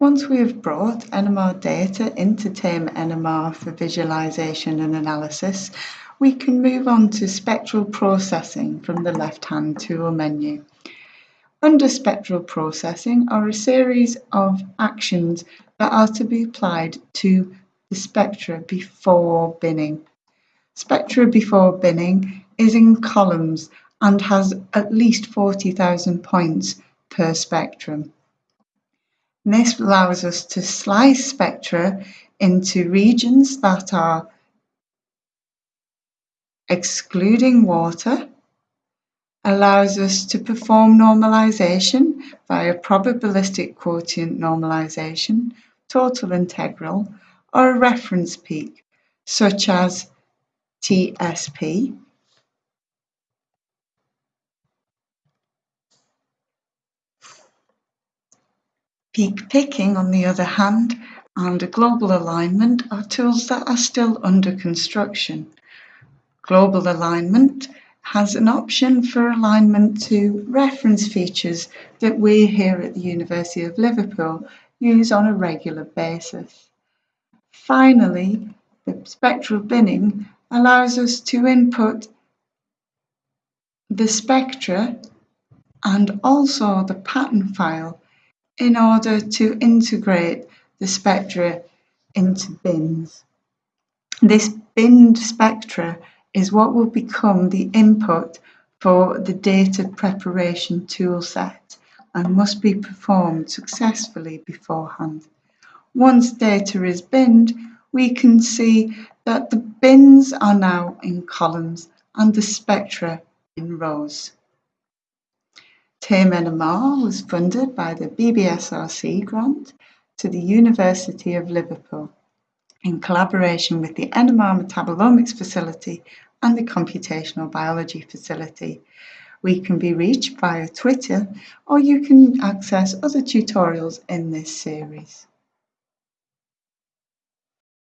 Once we have brought NMR data into TAME NMR for visualization and analysis, we can move on to spectral processing from the left-hand tool menu. Under spectral processing are a series of actions that are to be applied to the spectra before binning. Spectra before binning is in columns and has at least 40,000 points per spectrum. This allows us to slice spectra into regions that are excluding water, allows us to perform normalization via probabilistic quotient normalization, total integral, or a reference peak, such as TSP. Peak picking, on the other hand, and global alignment are tools that are still under construction. Global alignment has an option for alignment to reference features that we here at the University of Liverpool use on a regular basis. Finally, the spectral binning allows us to input the spectra and also the pattern file in order to integrate the spectra into bins. This binned spectra is what will become the input for the data preparation toolset and must be performed successfully beforehand. Once data is binned, we can see that the bins are now in columns and the spectra in rows. TAME NMR was funded by the BBSRC grant to the University of Liverpool in collaboration with the NMR Metabolomics Facility and the Computational Biology Facility. We can be reached via Twitter or you can access other tutorials in this series.